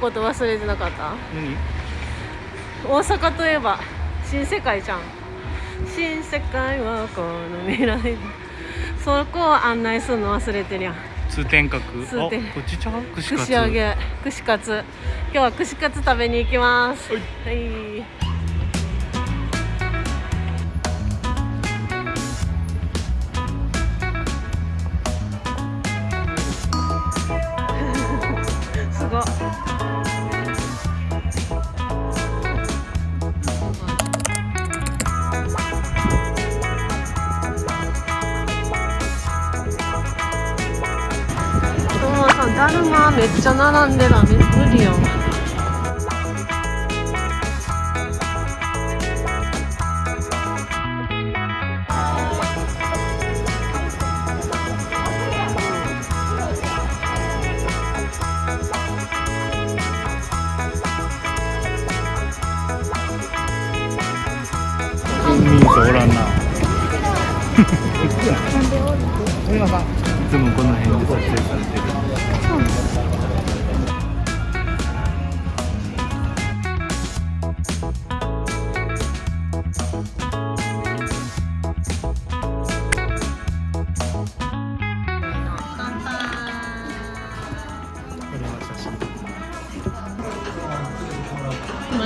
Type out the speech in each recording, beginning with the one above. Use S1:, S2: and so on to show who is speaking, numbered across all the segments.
S1: こと忘れてなかった？
S2: 何？
S1: 大阪といえば新世界じゃん。新世界はこの未来。そこを案内するの忘れてるやん。
S2: 通天閣？
S1: 通天。
S2: あこっちちゃう？串
S1: 揚げ。串カツ。今日は串カツ食べに行きます。
S2: はい。
S1: はいだるまめっちゃ並んでるわめ無理
S2: おらんな。いつもこの辺で撮影されてる。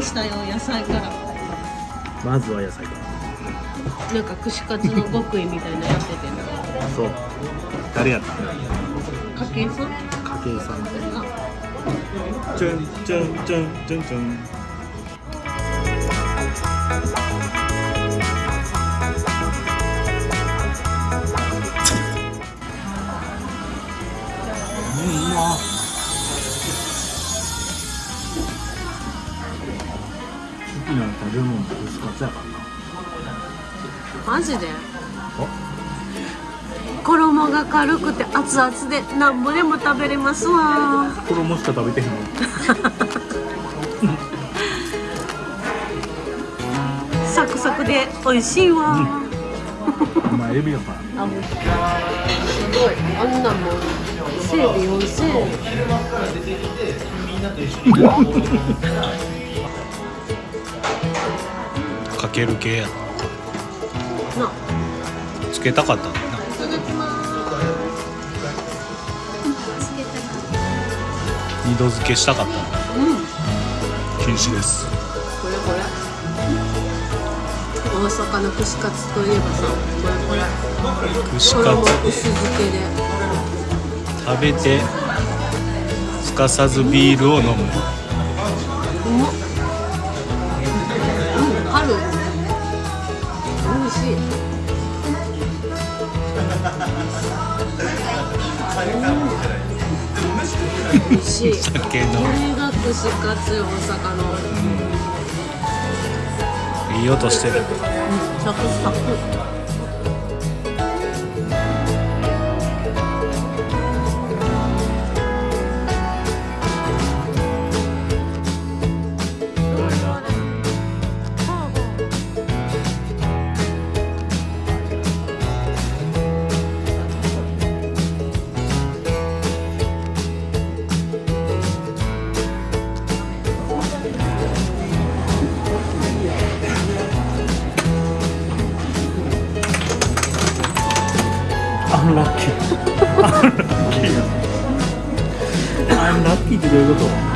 S1: ましたよ野菜から
S2: まずは野菜か
S1: なんか串カツの極意みたいなのやっててな
S2: ら。そう。誰やった？
S1: 家計さん？
S2: 家計さん。
S1: あ
S2: ちゅんちゅんちゅんちゅんちゅって串カツやからな。
S1: マジで？衣が軽くて熱々でなんぼでも食べれますわ。
S2: 衣しか食べてへんの？
S1: サクサクで美味しいわ、
S2: お前エビやから。
S1: あすごい。あんなんもせいで4000円
S2: かける系や
S1: な
S2: つけたかったんだな。二度漬けしたかったんだ。
S1: うん
S2: 禁止です。
S1: これこれ大阪の串カツといえばさこれこれ
S2: 串カ
S1: 衣
S2: ツ
S1: 薄漬けで
S2: 食べてすかさずビールを飲む。
S1: 美味しい
S2: 酒の。
S1: が串カツ大阪の。
S2: いい音してる。
S1: サクサク
S2: ラッキーってどういうこと？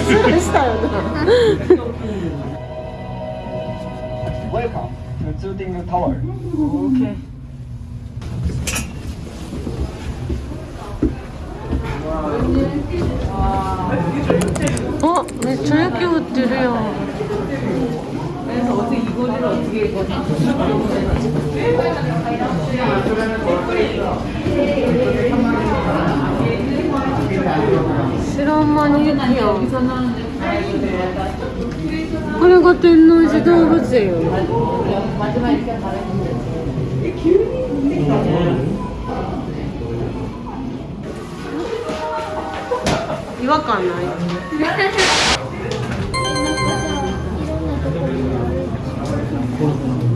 S1: スルしたよな
S3: Welcome to Zuding Tower.
S1: OK あめっちゃ雪降ってるやん知らん間に雪やんこれが天王寺動物園よ。違和感ない。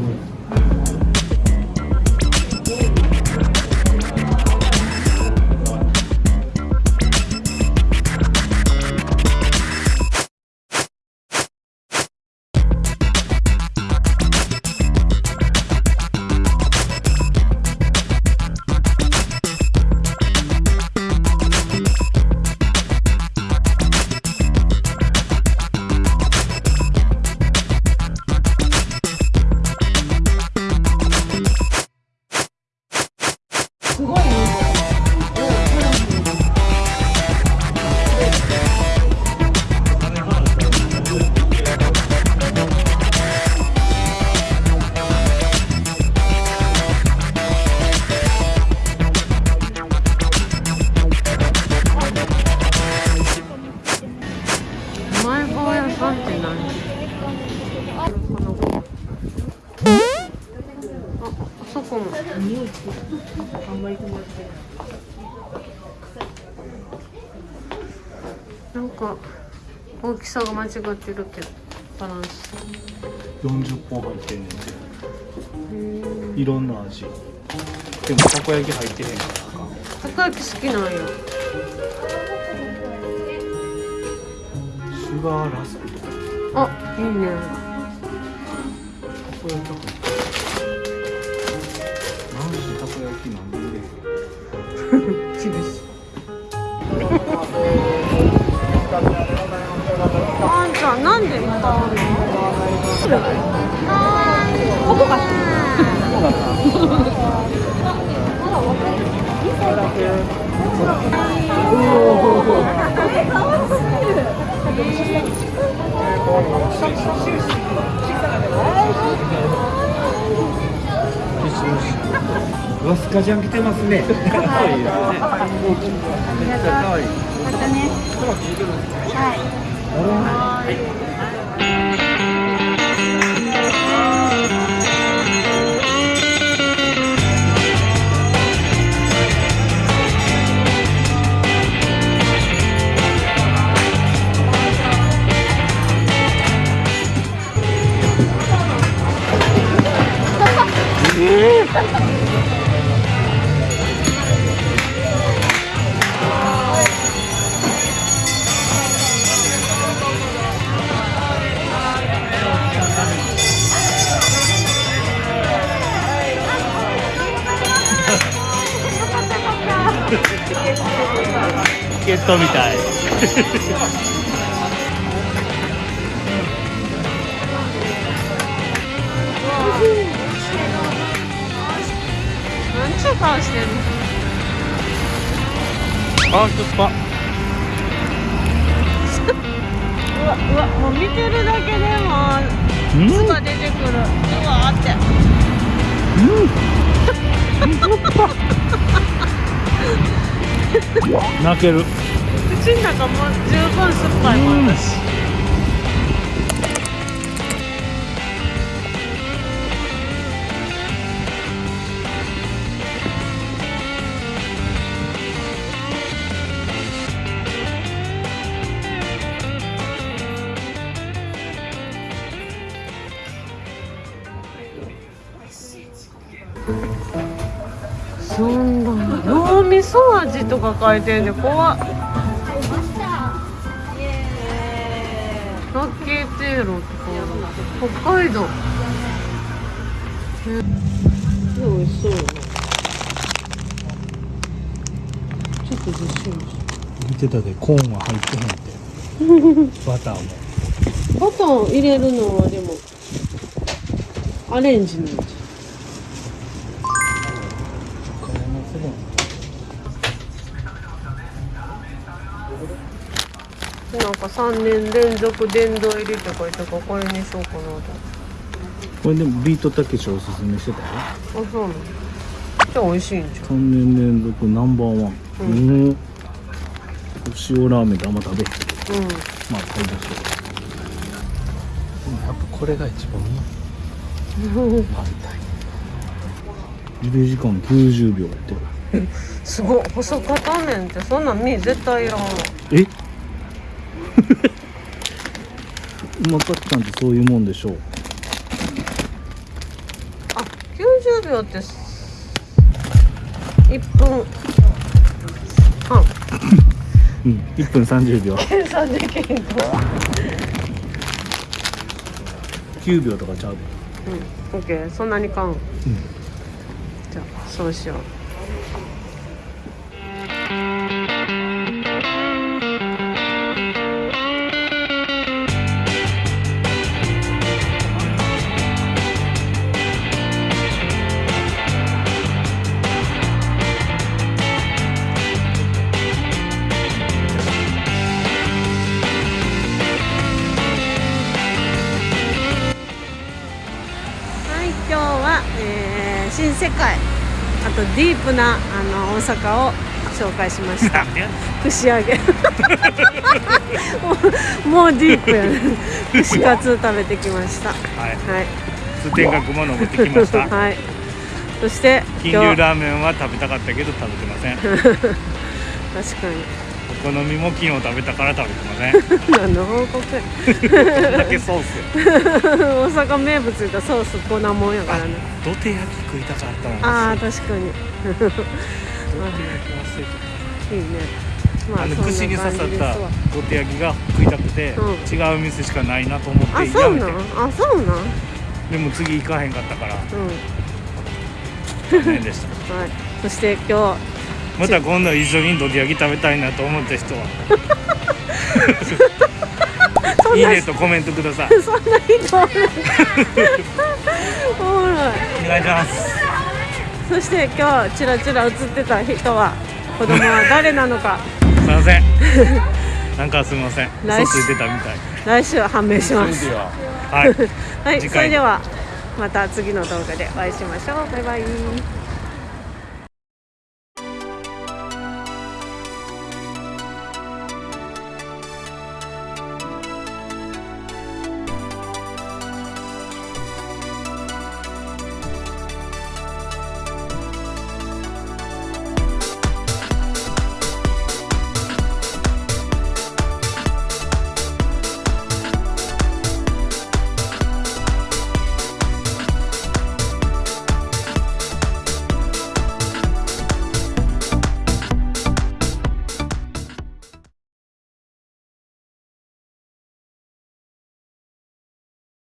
S1: か大きさが間違ってるけどバランス。
S2: 40本入ってんねんて。
S1: うん
S2: いろんな味。でもたこ焼き入ってへんか。ら
S1: たこ焼き好きなんよ
S2: シュガーラスクとか。
S1: あいいね。
S2: たこ焼き入ってる何時たこ焼きなんで。
S1: 厳しいのここか
S3: わスカジャン来てますね。
S2: かわいですねめっちゃかわいいケットみたい。
S1: なんちゅう顔してんの？
S2: あ酸っぱ
S1: うわうわもう見てるだけでも
S2: うん。
S1: 酢が出てくる。うわーって
S2: 泣ける。
S1: 口の中も十分酸っぱいもん私そ脳みそ味とか書いてんで怖っ。八景亭路とか北海道。え美味しそう。ちょっとずっしり
S2: 見てたでコーンは入ってへんって。バターも。
S1: バター入れるのはでもアレンジなんじゃ3年連続殿堂入りって書いてあるからこれにしようかなと。思って
S2: これでもビートたけしおすすめしてたよ。
S1: あそうなの。じゃあ美味しいんじゃん。
S2: 3年連続ナンバーワン。
S1: う
S2: うん。塩ラーメンってあんま食べへん。
S1: うん。
S2: まあ買いましょうでもやっぱこれが一番うまい。パルタイ茹で時間90秒って。
S1: すごい。細片麺ってそんなん身絶対いらんわ。
S2: え？うまかったんってそういうもんでしょう。
S1: あ90秒って1分。半
S2: うん。1分30秒。
S1: 計算できんと
S2: 9秒とかちゃう？で
S1: うん。オッケー。そんなに買うん。
S2: うん。
S1: じゃあそうしよう世界。あとディープなあの大阪を紹介しました。串揚げ。もうディープやね串カツ食べてきました。
S2: はい。
S1: はい。
S2: 通天閣も登ってきました。
S1: はい。そして
S2: 金龍ラーメンは食べたかったけど食べてません。
S1: 確か
S2: お好みも昨日食べたから食べてません。
S1: に何の報告
S2: だけソースや。
S1: 大阪名物言ったらソースこんなもんやからね。
S2: 土手焼き食いたかったな
S1: ああ確かに。
S2: 土手焼き忘れて
S1: いいねま
S2: たあの串に刺さった
S1: 感じですわ。
S2: 土手焼きが食いたくて、
S1: うん。
S2: 違う店しかないなと思って
S1: あそうなん？あそうなん？
S2: でも次行かへんかったから。
S1: うん。
S2: 残念でした。
S1: はい。そして今
S2: また今度一緒に土手焼き食べたいなと思った人は。いいねとコメントください。
S1: そんな人。おもろい。
S2: お願いします。
S1: そして今日チラチラ映ってた人は子供は誰なのか。
S2: すいません。なんかすみません。
S1: 来週。
S2: 嘘ついてたみたい。
S1: 来週判明します。
S2: はい。
S1: はい。それではまた次の動画でお会いしましょう。バイバイ